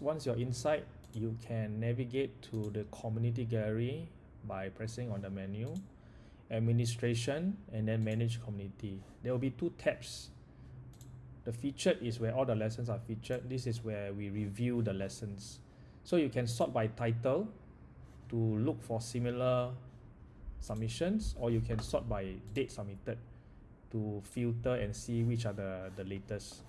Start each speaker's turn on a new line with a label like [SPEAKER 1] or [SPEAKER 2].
[SPEAKER 1] once you're inside you can navigate to the community gallery by pressing on the menu administration and then manage community. There will be two tabs. The featured is where all the lessons are featured. This is where we review the lessons. So you can sort by title to look for similar submissions or you can sort by date submitted to filter and see which are the the latest.